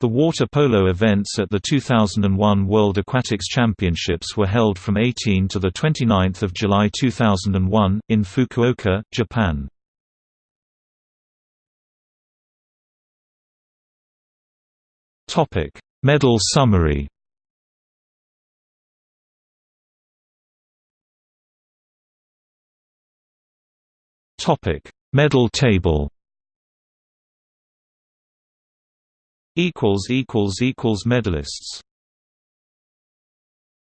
The water polo events at the 2001 World Aquatics Championships were held from 18 to 29 July 2001, in Fukuoka, Japan. Medal summary Medal table equals equals equals medalists